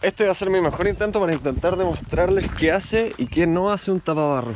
Este va a ser mi mejor intento para intentar demostrarles qué hace y qué no hace un tapabarro.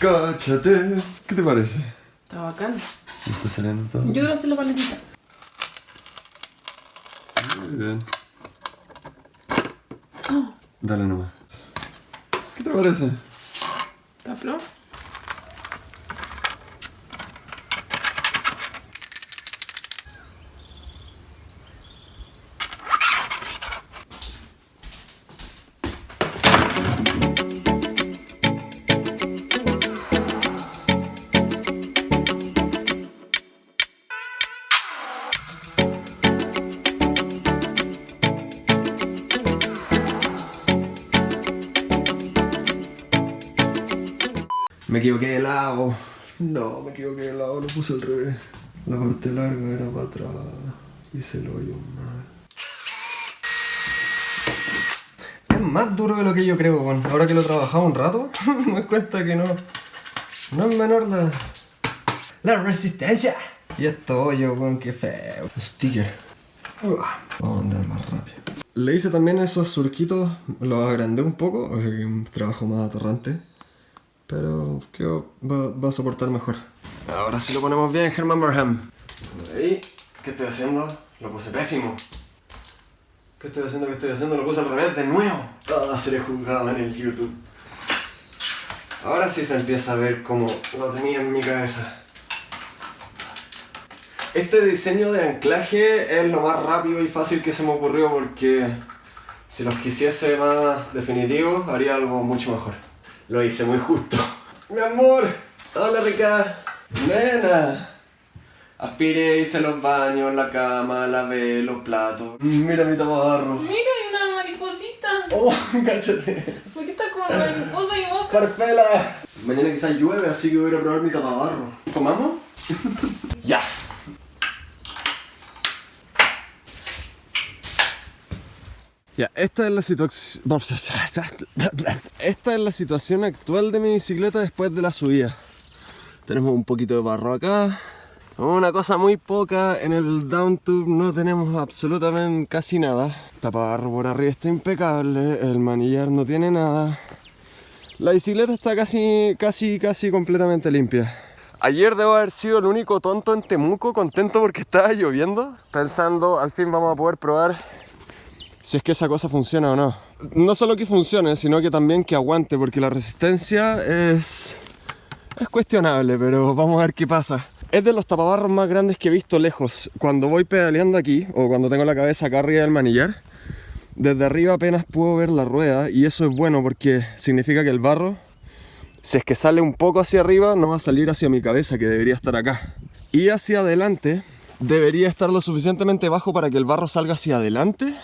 Cáchate. ¿Qué te parece? Está bacán. ¿Me está saliendo todo? Yo quiero hacer la paletita. Muy bien. Dale nomás. ¿Qué te parece? ¿Está flor? Me equivoqué de lado. No, me equivoqué de lado, lo puse al revés. La parte larga era para atrás. Hice el hoyo mal. Es más duro de lo que yo creo, weón. Ahora que lo he trabajado un rato, me doy cuenta que no. No es menor la. La resistencia. Y esto hoyo, weón, qué feo. Sticker. Vamos a andar más rápido. Le hice también esos surquitos, los agrandé un poco, o sea que un trabajo más atorrante. Pero creo va, a soportar mejor. Ahora sí lo ponemos bien, Herman Barham. Ahí, ¿qué estoy haciendo? Lo puse pésimo. ¿Qué estoy haciendo? ¿Qué estoy haciendo? Lo puse al revés de nuevo. Ah, seré juzgado en el YouTube. Ahora sí se empieza a ver como lo tenía en mi cabeza. Este diseño de anclaje es lo más rápido y fácil que se me ocurrió porque si los quisiese más definitivos haría algo mucho mejor. Lo hice muy justo. Mi amor, hola rica. Nena. Aspiré, hice los baños, la cama, lavé los platos. Mira mi taparro. Mira, hay una mariposita. Oh, cáchate. ¿Por qué está como mariposa y boca? Farfela. Mañana quizás llueve, así que voy a ir a probar mi tapabarro. ¿Tomamos? ya. Esta es la situación. Actual de mi bicicleta después de la subida. Tenemos un poquito de barro acá. Una cosa muy poca, en el down tube no tenemos absolutamente casi nada. Tapabarro por arriba está impecable, el manillar no tiene nada. La bicicleta está casi, casi, casi completamente limpia. Ayer debo haber sido el único tonto en Temuco, contento porque estaba lloviendo, pensando al fin vamos a poder probar si es que esa cosa funciona o no. No solo que funcione, sino que también que aguante, porque la resistencia es, es cuestionable, pero vamos a ver qué pasa. Es de los tapabarros más grandes que he visto lejos. Cuando voy pedaleando aquí, o cuando tengo la cabeza acá arriba del manillar, desde arriba apenas puedo ver la rueda y eso es bueno porque significa que el barro, si es que sale un poco hacia arriba, no va a salir hacia mi cabeza, que debería estar acá. Y hacia adelante, debería estar lo suficientemente bajo para que el barro salga hacia adelante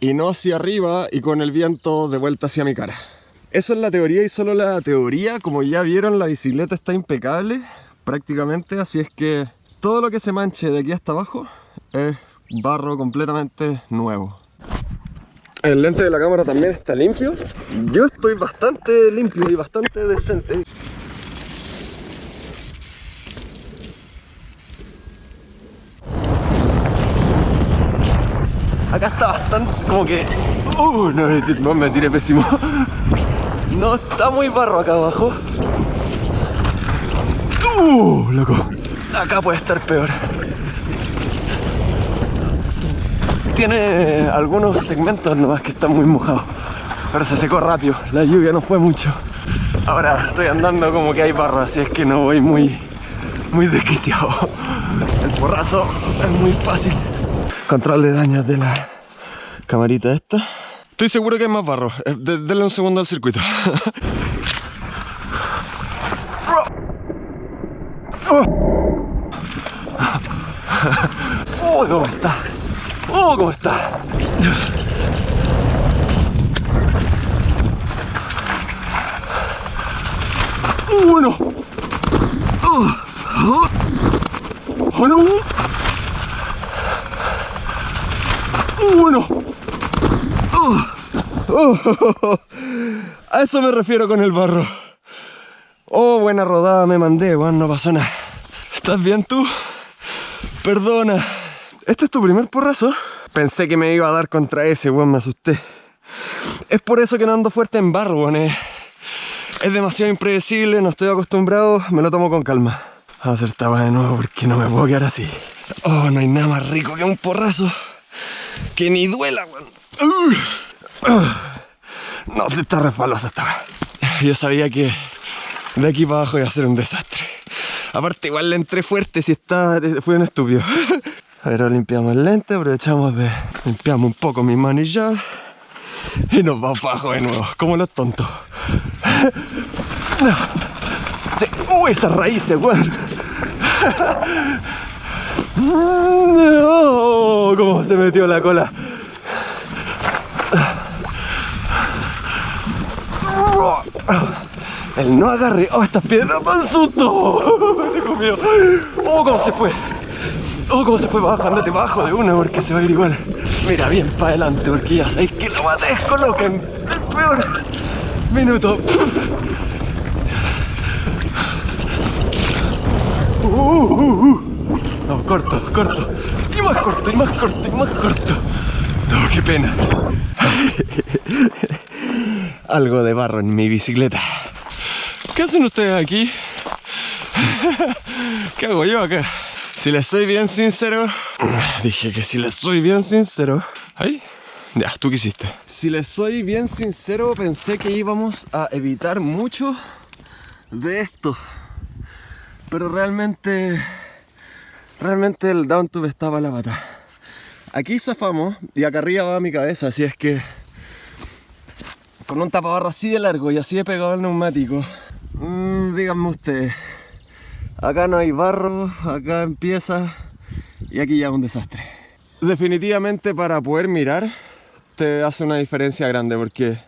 y no hacia arriba y con el viento de vuelta hacia mi cara. Eso es la teoría y solo la teoría, como ya vieron la bicicleta está impecable prácticamente, así es que todo lo que se manche de aquí hasta abajo es barro completamente nuevo. El lente de la cámara también está limpio. Yo estoy bastante limpio y bastante decente. Acá está bastante como que... Uh, no, no me tiré pésimo. No está muy barro acá abajo. Uh, loco. Acá puede estar peor. Tiene algunos segmentos nomás que están muy mojados. Pero se secó rápido, la lluvia no fue mucho. Ahora estoy andando como que hay barro, así es que no voy muy, muy desquiciado. El porrazo es muy fácil. Control de daños de la camarita esta. Estoy seguro que hay más barro. Eh, de- denle un segundo al circuito. ¡Oh, cómo está! ¡Oh, cómo está! ¡Uno! ¡Oh, oh, oh, no! ¡Uno! ¡Oh, oh, A eso me refiero con el barro. Oh, buena rodada me mandé, weón, no pasó nada. ¿Estás bien tú? Perdona. ¿Este es tu primer porrazo? Pensé que me iba a dar contra ese, weón, me asusté. Es por eso que no ando fuerte en barro, weón. Es, es demasiado impredecible, no estoy acostumbrado, me lo tomo con calma. Vamos a hacer esta weá de nuevo porque no me puedo quedar así. Oh, no hay nada más rico que un porrazo. Que ni duela, weón. Uh. No, se está resbalosa esta weá. Yo sabía que de aquí para abajo iba a ser un desastre. Aparte, igual le entré fuerte si está. Fue un estúpido. Ahora limpiamos el lente, aprovechamos de. Limpiamos un poco mi manillar. Y nos vamos para abajo de nuevo, como los tontos. ¡Uy, esas raíces, weón! ¡Oh! ¿Cómo se metió la cola? El no agarre. ¡Oh, estas piedras dan susto! ¡Oh, cómo se fue! ¡Oh, cómo se fue abajo! Andate abajo de una porque se va a ir igual. Mira, bien para adelante porque ya sabéis que la maté coloca en el peor minuto. Uh, uh, uh. No, corto, corto. Y más corto, y más corto, y más corto. No, qué pena. Algo de barro en mi bicicleta. ¿Qué hacen ustedes aquí? ¿Qué hago yo acá? Si les soy bien sincero, dije que si les soy bien sincero. ¿Ahí? Ya, ¿tú qué hiciste? Si les soy bien sincero, pensé que íbamos a evitar mucho de esto. Pero realmente, realmente el down tube estaba la pata. Aquí zafamos y acá arriba va mi cabeza, así es que con un tapabarro así de largo y así de pegado al neumático, mmm, díganme ustedes, acá no hay barro, acá empieza y aquí ya es un desastre. Definitivamente para poder mirar te hace una diferencia grande porque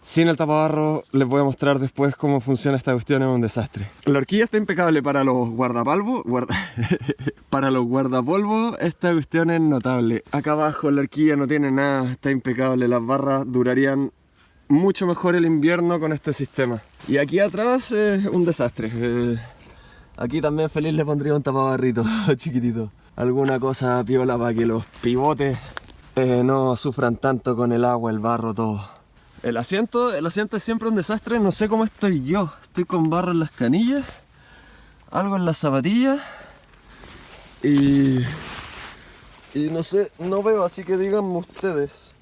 sin el tapabarro les voy a mostrar después cómo funciona esta cuestión, es un desastre. La horquilla está impecable para los guardapalvos, guarda... para los guardapolvos esta cuestión es notable. Acá abajo la horquilla no tiene nada, está impecable, las barras durarían mucho mejor el invierno con este sistema. Y aquí atrás es un desastre. Eh, aquí también feliz le pondría un tapabarrito chiquitito. Alguna cosa piola para que los pivotes eh, no sufran tanto con el agua, el barro, todo. El asiento, el asiento es siempre un desastre, no sé cómo estoy yo. Estoy con barro en las canillas, algo en las zapatillas y, y no sé, no veo, así que díganme ustedes.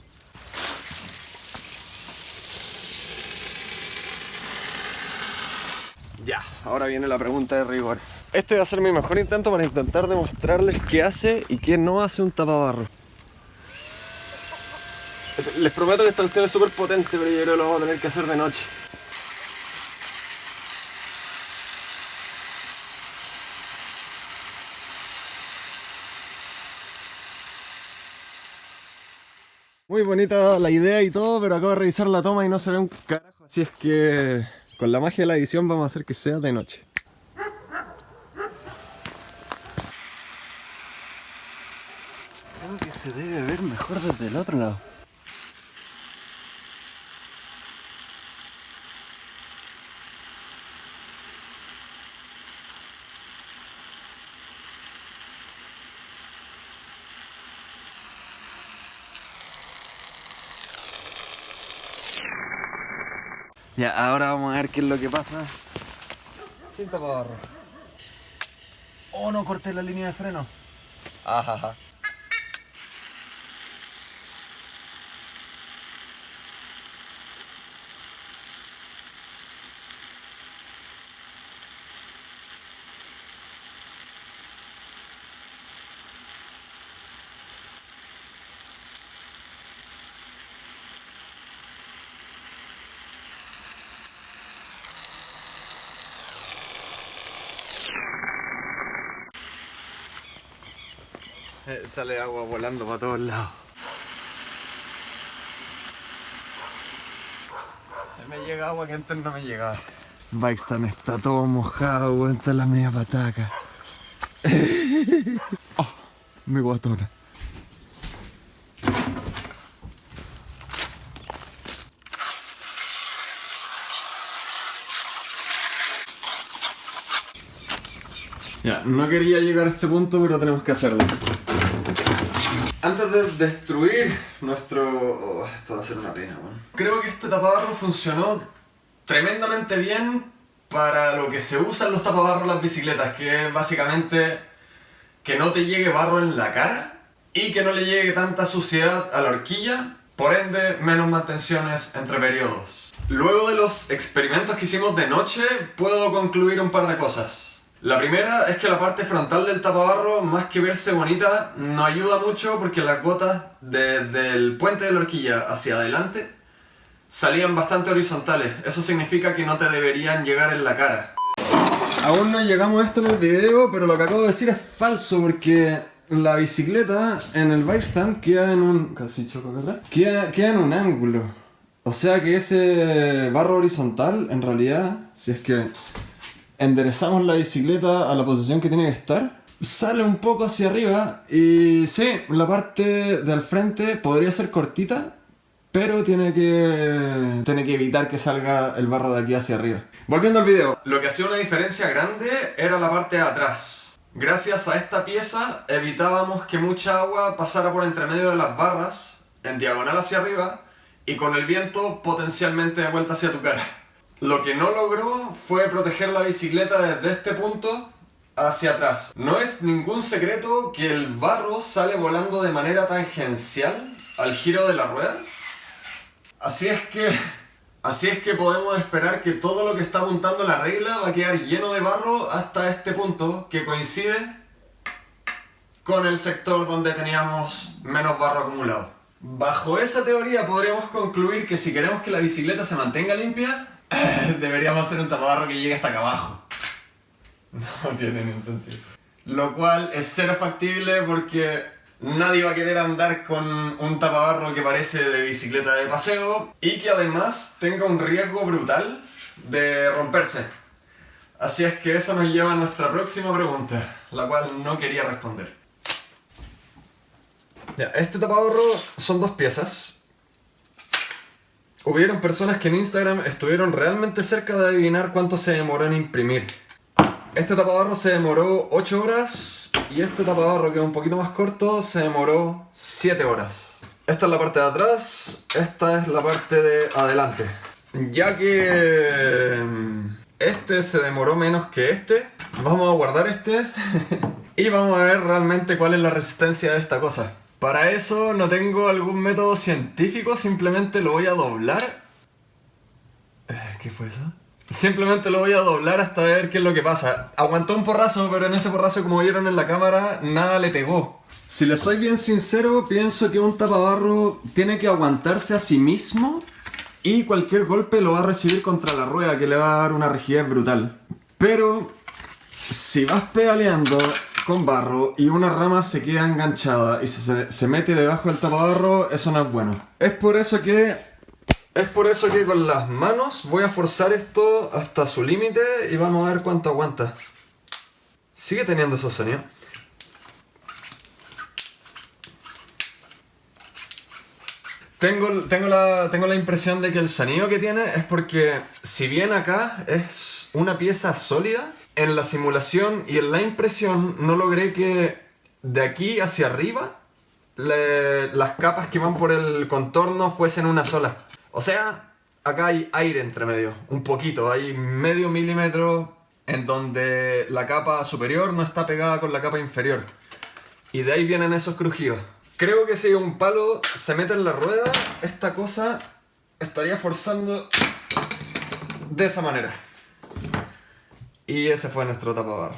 Ya, ahora viene la pregunta de rigor. Este va a ser mi mejor intento para intentar demostrarles qué hace y qué no hace un tapabarro. Les prometo que esta cuestión es súper potente, pero yo creo que lo vamos a tener que hacer de noche. Muy bonita la idea y todo, pero acabo de revisar la toma y no se ve un carajo. Así es que con la magia de la edición vamos a hacer que sea de noche. Creo que se debe ver mejor desde el otro lado. Ahora vamos a ver qué es lo que pasa. Sin tapabarro. Oh, no corté la línea de freno. Ajaja. Sale, agua volando para todos lados. Me llega agua que antes no me llegaba. Bikestan está todo mojado, está la media pataca. oh, mi guatona. Ya, no quería llegar a este punto, pero tenemos que hacerlo. Antes de destruir nuestro... oh, esto va a ser una pena, weón. Creo que este tapabarro funcionó tremendamente bien para lo que se usan los tapabarros en las bicicletas, que es básicamente que no te llegue barro en la cara y que no le llegue tanta suciedad a la horquilla, por ende menos mantenciones entre periodos. Luego de los experimentos que hicimos de noche, puedo concluir un par de cosas. La primera es que la parte frontal del tapabarro, más que verse bonita, no ayuda mucho porque las gotas desde el puente de la horquilla hacia adelante salían bastante horizontales. Eso significa que no te deberían llegar en la cara. Aún no llegamos a esto en el video, pero lo que acabo de decir es falso porque la bicicleta en el bike stand queda en un... casi choco, ¿verdad? Queda, queda en un ángulo. O sea que ese barro horizontal, en realidad, si es que enderezamos la bicicleta a la posición que tiene que estar, sale un poco hacia arriba y sí, la parte del frente podría ser cortita, pero tiene que, tiene que evitar que salga el barro de aquí hacia arriba. Volviendo al video, lo que hacía una diferencia grande era la parte de atrás. Gracias a esta pieza evitábamos que mucha agua pasara por entre medio de las barras, en diagonal hacia arriba, y con el viento potencialmente de vuelta hacia tu cara. Lo que no logró fue proteger la bicicleta desde este punto hacia atrás. No es ningún secreto que el barro sale volando de manera tangencial al giro de la rueda. Así es que... Así es que podemos esperar que todo lo que está apuntando la regla va a quedar lleno de barro hasta este punto que coincide con el sector donde teníamos menos barro acumulado. Bajo esa teoría podríamos concluir que si queremos que la bicicleta se mantenga limpia, deberíamos hacer un tapabarro que llegue hasta acá abajo. No tiene ningún sentido. Lo cual es cero factible porque nadie va a querer andar con un tapabarro que parece de bicicleta de paseo y que además tenga un riesgo brutal de romperse. Así es que eso nos lleva a nuestra próxima pregunta, la cual no quería responder. Este tapabarro son dos piezas. Hubieron personas que en Instagram estuvieron realmente cerca de adivinar cuánto se demoró en imprimir. Este tapabarro se demoró 8 horas y este tapabarro que es un poquito más corto se demoró 7 horas. Esta es la parte de atrás, esta es la parte de adelante. Ya que mm, este se demoró menos que este, vamos a guardar este y vamos a ver realmente cuál es la resistencia de esta cosa. Para eso no tengo algún método científico, simplemente lo voy a doblar. Eh, ¿Qué fue eso? Simplemente lo voy a doblar hasta ver qué es lo que pasa. Aguantó un porrazo, pero en ese porrazo, como vieron en la cámara, nada le pegó. Si le soy bien sincero, pienso que un tapabarro tiene que aguantarse a sí mismo y cualquier golpe lo va a recibir contra la rueda, que le va a dar una rigidez brutal. Pero si vas pedaleando con barro y una rama se queda enganchada y se, se mete debajo del tapabarro, eso no es bueno. Es por eso que es por eso que con las manos voy a forzar esto hasta su límite y vamos a ver cuánto aguanta. Sigue teniendo esos sonidos. Tengo, tengo, la, tengo la impresión de que el sonido que tiene es porque si bien acá es una pieza sólida, en la simulación y en la impresión no logré que de aquí hacia arriba las capas que van por el contorno fuesen una sola. O sea, acá hay aire entre medio, un poquito, hay medio milímetro en donde la capa superior no está pegada con la capa inferior. Y de ahí vienen esos crujidos. Creo que si un palo se mete en la rueda, esta cosa estaría forzando de esa manera. Y ese fue nuestro tapabarro.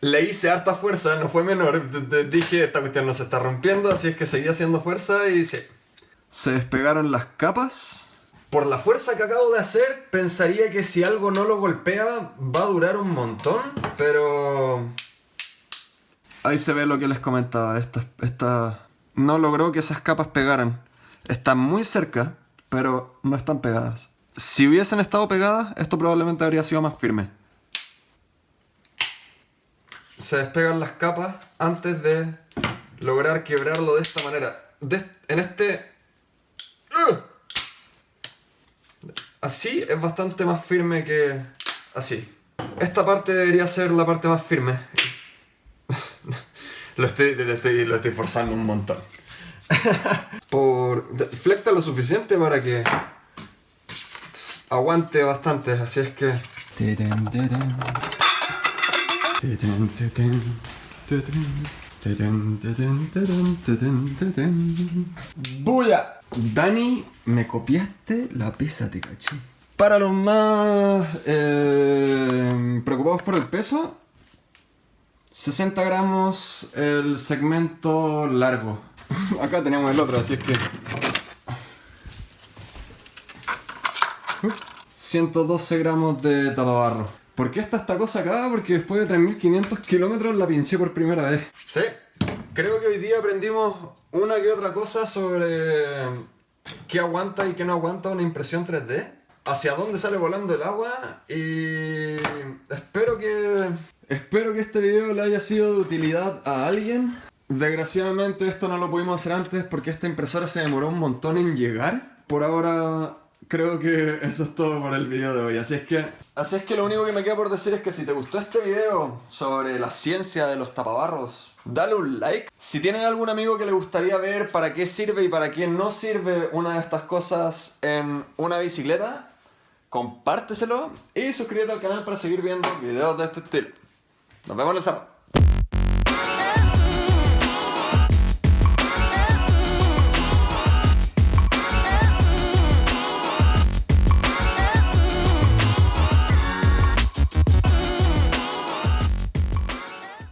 Le hice harta fuerza, no fue menor. D- d- Dije, esta cuestión no se está rompiendo, así es que seguí haciendo fuerza y sí. Se despegaron las capas. Por la fuerza que acabo de hacer, pensaría que si algo no lo golpea, va a durar un montón, pero... Ahí se ve lo que les comentaba. Esta, esta no logró que esas capas pegaran. Están muy cerca, pero no están pegadas. Si hubiesen estado pegadas, esto probablemente habría sido más firme. Se despegan las capas antes de lograr quebrarlo de esta manera. En este... ¡Ugh! Así es bastante más firme que así. Esta parte debería ser la parte más firme. lo, estoy, lo, estoy, lo estoy forzando un montón. Por... Flecta lo suficiente para que aguante bastante, así es que... ¡Buya! Dani, me copiaste la pizza, te caché. Para los más eh, preocupados por el peso, 60 gramos el segmento largo. Acá tenemos el otro, así es que... 112 gramos de tapabarro. ¿Por qué está esta cosa acá? Porque después de 3500 kilómetros la pinché por primera vez. Sí, creo que hoy día aprendimos una que otra cosa sobre qué aguanta y qué no aguanta una impresión 3D, hacia dónde sale volando el agua y espero que espero que este video le haya sido de utilidad a alguien. Desgraciadamente esto no lo pudimos hacer antes porque esta impresora se demoró un montón en llegar. Por ahora creo que eso es todo por el video de hoy. Así es que así es que lo único que me queda por decir es que si te gustó este video sobre la ciencia de los tapabarros, dale un like. Si tienen algún amigo que le gustaría ver para qué sirve y para qué no sirve una de estas cosas en una bicicleta, compárteselo y suscríbete al canal para seguir viendo videos de este estilo. Nos vemos en el cerro.